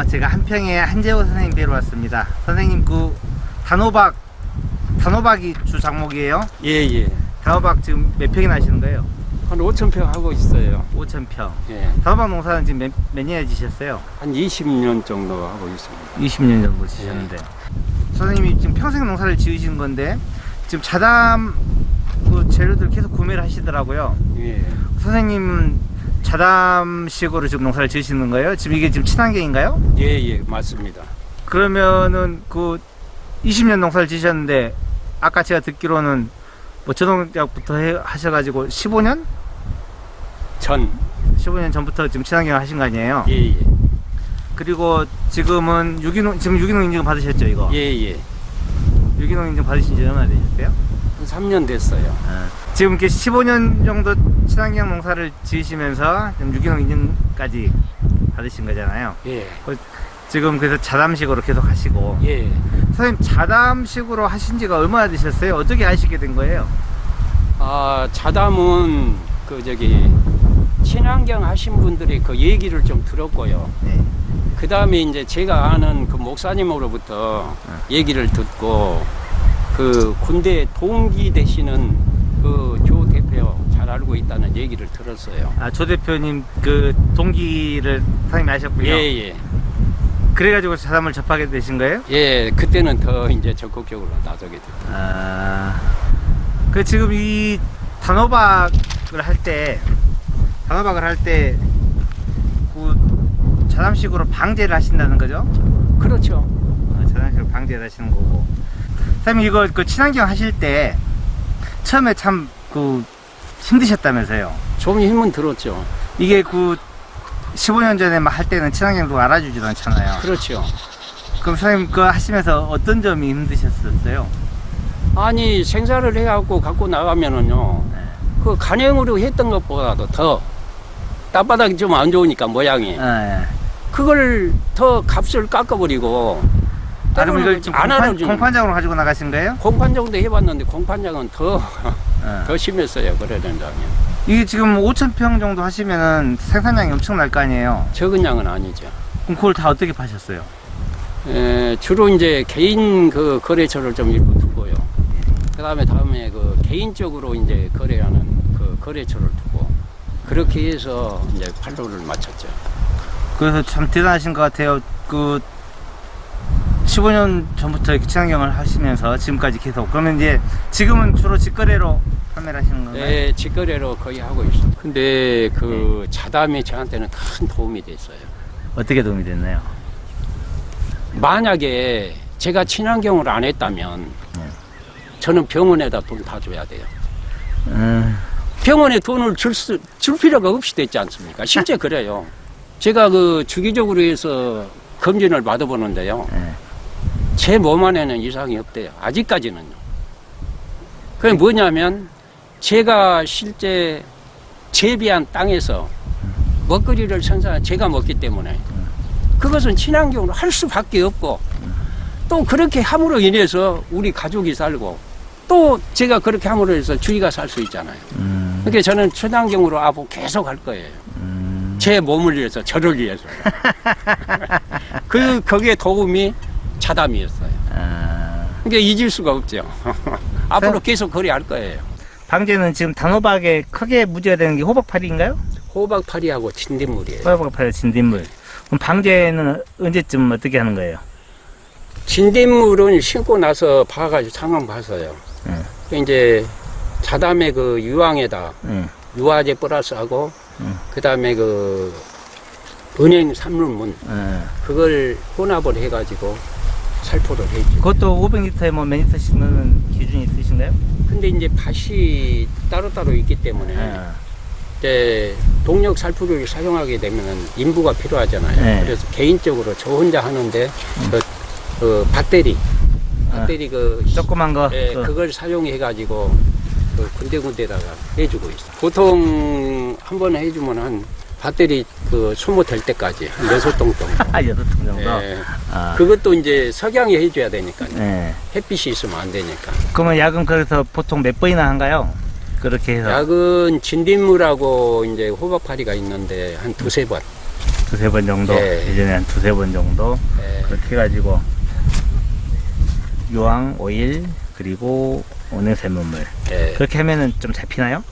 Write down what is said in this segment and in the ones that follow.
어, 제가 한평에 한재호 선생님 뵈러 왔습니다. 선생님 그 단호박 단호박이 주 작목이에요. 예, 예. 단호박 지금 몇 평이나 하시는 거예요? 한 5천 평 하고 있어요. 5천 평. 예. 단호박 농사는 지금 몇, 몇 년에 지셨어요? 한 20년 정도 하고 있습니다. 20년 정도 지셨는데. 선생님이 지금 평생 농사를 지으시는 건데 지금 자담 그 재료들 계속 구매를 하시더라고요. 예. 선생님은 자담식으로 지금 농사를 지으시는 거예요? 지금 이게 지금 친환경인가요? 예, 예, 맞습니다. 그러면은 그 20년 농사를 지셨는데 아까 제가 듣기로는 뭐 저농약부터 해, 하셔가지고 15년? 전. 15년 전부터 지금 친환경 하신 거 아니에요? 예, 예. 그리고 지금은 유기농 지금 유기농 인증 받으셨죠 이거? 예, 예. 유기농 인증 받으신 지 얼마나 되셨어요? 한 3년 됐어요. 지금 이렇게 15년 정도 친환경 농사를 지으시면서 유기농 인증까지 받으신 거잖아요. 예. 지금 그래서 자담식으로 계속 하시고 예. 선생님 자담식으로 하신 지가 얼마나 되셨어요? 어떻게 하시게 된 거예요? 아, 자담은 그 저기 친환경 하신 분들이 그 얘기를 좀 들었고요. 네. 그 다음에 이제 제가 아는 그 목사님으로부터 얘기를 듣고 그 군대 동기 되시는 그 조 대표 잘 알고 있다는 얘기를 들었어요. 아, 조 대표님 그 동기를 선생님이 아셨군요. 예, 예. 그래가지고 자담을 접하게 되신 거예요? 예, 그때는 더 이제 적극적으로 나서게 됐죠. 아, 그 지금 이 단호박을 할 때, 단호박을 할 때, 그 자담식으로 방제를 하신다는 거죠? 그렇죠. 어, 자담식으로 방제를 하시는 거고. 선생님 이거 그 친환경 하실 때 처음에 참 그 힘드셨다면서요? 좀 힘은 들었죠. 이게 그 15년 전에 막 할 때는 친환경도 알아주지도 않잖아요. 그렇죠. 그럼 선생님 그거 하시면서 어떤 점이 힘드셨었어요? 아니 생산을 해갖고 갖고 나가면은요, 네. 그 간행으로 했던 것보다도 더 땅바닥이 좀 안 좋으니까 모양이 아, 예. 그걸 더 값을 깎아버리고 이걸 때로는 지금 안 공판, 알아주는 공판장으로 가지고 나가신 거예요? 공판 정도 해봤는데 공판장은 더, 어. 더 심했어요. 그래 된다면 이게 지금 5천 평 정도 하시면은 생산량이 엄청날 거 아니에요? 적은 양은 아니죠. 그럼 그걸 다 어떻게 파셨어요? 에, 주로 이제 개인 그 거래처를 좀 일부 두고요. 그 다음에 다음에 그 개인적으로 이제 거래하는 그 거래처를 두고 그렇게 해서 이제 판로를 맞췄죠. 그래서 참 대단하신 것 같아요. 그 15년 전부터 이렇게 친환경을 하시면서 지금까지 계속. 그러면 이제 지금은 주로 직거래로 판매를 하시는 건가요? 네, 직거래로 거의 하고 있어요. 근데 그 자담이 저한테는 큰 도움이 됐어요. 어떻게 도움이 됐나요? 만약에 제가 친환경을 안 했다면 네. 저는 병원에다 돈 다 줘야 돼요. 음, 병원에 돈을 줄, 수, 줄 필요가 없이 됐지 않습니까? 실제 그래요. 제가 그 주기적으로 해서 검진을 받아보는데요. 네. 제 몸 안에는 이상이 없대요. 아직까지는요. 그게 뭐냐면 제가 실제 재배한 땅에서 먹거리를 생산 제가 먹기 때문에 그것은 친환경으로 할 수밖에 없고 또 그렇게 함으로 인해서 우리 가족이 살고 또 제가 그렇게 함으로 해서 주위가 살 수 있잖아요. 음, 그러니까 저는 친환경으로 앞으로 계속 할 거예요. 음. 제 몸을 위해서 저를 위해서. 그 거기에 도움이 자담이었어요. 아, 그러니까 잊을 수가 없죠. 앞으로 계속 거래할 거예요. 방제는 지금 단호박에 크게 문제가 되는 게 호박파리인가요? 호박파리하고 진딧물이에요. 호박파리 진딧물. 그럼 방제는 언제쯤 어떻게 하는 거예요? 진딧물은 심고 나서 봐가지고 상황 봐서요. 네. 그 이제 자담의 그 유황에다 응. 유화제 플러스하고 음. 그 다음에 그 은행 삼륜문 어. 그걸 혼합을 해가지고 살포를 해죠. 그것도 500리터에 뭐몇 리터씩 넣는 기준이 있으신가요? 근데 이제 밭이 따로따로 있기 때문에 어. 이제 동력 살포를 사용하게 되면 인부가 필요하잖아요. 네. 그래서 개인적으로 저 혼자 하는데 그, 그 배터리, 어. 배터리 그 조그만 거. 예, 그, 그걸 사용해 가지고 그 군데군데다가 해주고 있어. 보통 한 번 해주면 한 밭들이 그 소모될 때까지 한 여섯 동 정도. 아, 여덟 통 정도. 예. 아, 그것도 이제 석양이 해줘야 되니까 네. 햇빛이 있으면 안 되니까. 그러면 야근 그래서 보통 몇 번이나 한가요? 그렇게 해서 약은 진딧물하고 이제 호박파리가 있는데 한 두세 번. 두세 번 정도, 예. 예전에 한 두세 번 정도 예. 그렇게 해가지고 유황, 오일 그리고 온유샘물 예. 그렇게 하면은 좀 잡히나요?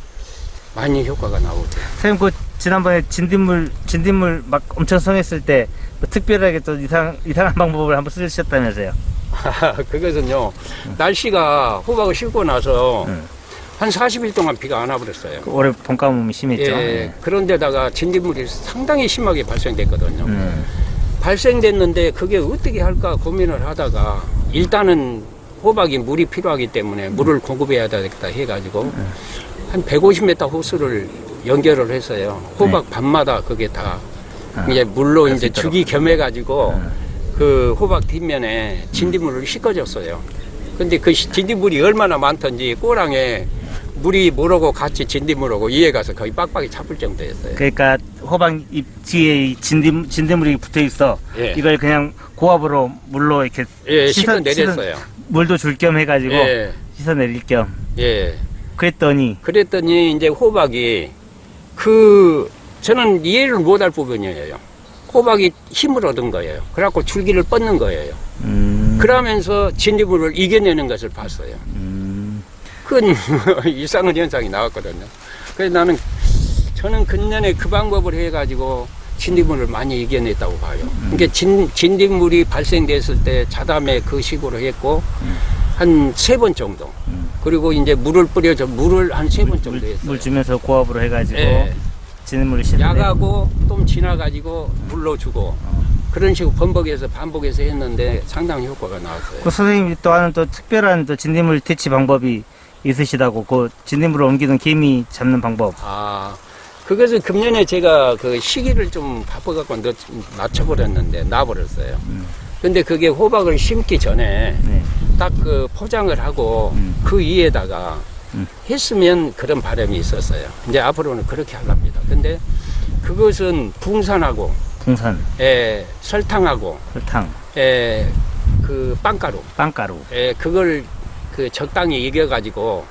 많이 효과가 나오죠. 선생님 그 지난번에 진딧물 진딧물 막 엄청 성했을 때 뭐 특별하게 또 이상 이상한 방법을 한번 쓰셨다면서요? 그것은요, 날씨가 호박을 심고 나서 음. 한 40일 동안 비가 안 와버렸어요. 그 올해 봄 가뭄이 심했죠. 예, 네. 그런데다가 진딧물이 상당히 심하게 발생됐거든요. 음. 발생됐는데 그게 어떻게 할까 고민을 하다가 일단은 호박이 물이 필요하기 때문에 물을 공급해야 되겠다 해가지고 한 150m 호수를 연결을 했어요. 호박 밤마다 그게 다 아, 이제 물로 이제. 죽이 겸해 가지고 음. 그 호박 뒷면에 진딧물을 씻어줬어요. 근데 그 시- 진딧물이 얼마나 많던지 꼬랑에 물이 물하고 같이 진딧물하고 이에 가서 거의 빡빡이 잡을 정도였어요. 그러니까 호박 이 진딧 진딧물이 붙어 있어. 예. 이걸 그냥 고압으로 물로 이렇게 예, 씻어- 씻어 내렸어요. 물도 줄 겸 해가지고 예, 씻어 내릴 겸. 예. 그랬더니 그랬더니 이제 호박이 그 저는 이해를 못할 부분이에요. 호박이 힘을 얻은 거예요. 그래갖고 줄기를 뻗는 거예요. 음, 그러면서 진딧물을 이겨내는 것을 봤어요. 음, 큰 이상한 현상이 나왔거든요. 그래서 나는 저는 근년에 그 방법을 해가지고 진딧물을 많이 이겨냈다고 봐요. 그러니까 진, 진딧물이 발생됐을 때 자담에 그 식으로 했고 한 세 번 정도. 음. 그리고 이제 물을 뿌려서 물을 한 세 번 정도 물, 했어요. 물 주면서 고압으로 해가지고 예. 진딧물을 씻는. 야가고 좀 지나가지고 물러주고 그런 식으로 번복해서 반복해서 했는데 상당히 효과가 나왔어요. 그 선생님이 또 하는 또 특별한 또 진딧물 퇴치 방법이 있으시다고 그 진딧물을 옮기는 개미 잡는 방법. 아, 그것은 금년에 제가 그 시기를 좀 바빠갖고 늦, 낮춰버렸는데, 놔버렸어요. 음. 근데 그게 호박을 심기 전에 네. 딱 그 포장을 하고 음. 그 위에다가 음. 했으면 그런 바람이 있었어요. 이제 앞으로는 그렇게 하랍니다. 근데 그것은 붕산하고, 풍선, 에, 설탕하고, 설탕, 에, 그 빵가루, 빵가루. 에, 그걸 그 적당히 이겨가지고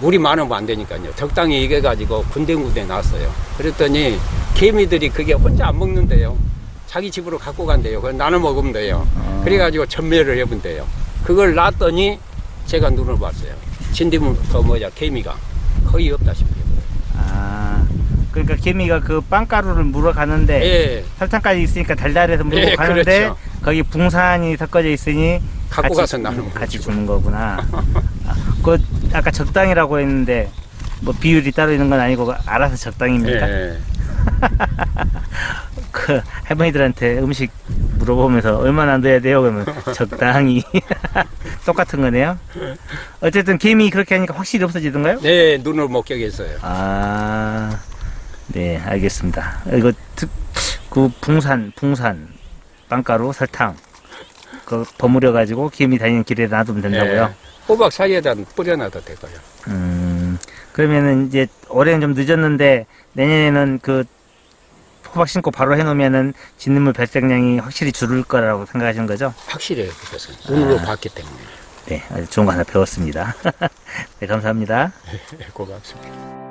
물이 많으면 안 되니까요. 적당히 이겨가지고 군데군데 놨어요. 그랬더니 개미들이 그게 혼자 안 먹는데요. 자기 집으로 갖고 간대요. 그걸 나눠 먹으면 돼요. 어. 그래가지고 전매를 해본대요. 그걸 놨더니 제가 눈을 봤어요. 진딧물, 그 뭐냐, 개미가 거의 없다시피. 아, 그러니까 개미가 그 빵가루를 물어 가는데 예, 설탕까지 있으니까 달달해서 물고 예, 가는데 그렇죠. 거기 붕산이 섞어져 있으니 갖고 같이, 음, 같이. 주는 거구나. 아, 그 아까 적당이라고 했는데 뭐 비율이 따로 있는 건 아니고 알아서 적당입니까? 예. 그 할머니들한테 음식 물어보면서 얼마나 넣어야 돼요? 그러면 적당히 똑같은 거네요. 어쨌든 개미 그렇게 하니까 확실히 없어지던가요? 네, 눈을 목격했어요. 아, 네, 알겠습니다. 이거 특, 그 붕산, 붕산, 빵가루, 설탕, 그 버무려 가지고 개미 다니는 길에 놔두면 된다고요. 예. 호박 사이에다 뿌려놔도 되고요. 음, 그러면은 이제 올해는 좀 늦었는데 내년에는 그 호박 심고 바로 해놓으면은 진딧물 발생량이 확실히 줄을 거라고 생각하시는 거죠? 확실해요, 그것은. 눈으로 아. 봤기 때문에. 네, 아주 좋은 거 하나 배웠습니다. 네, 감사합니다. 고맙습니다.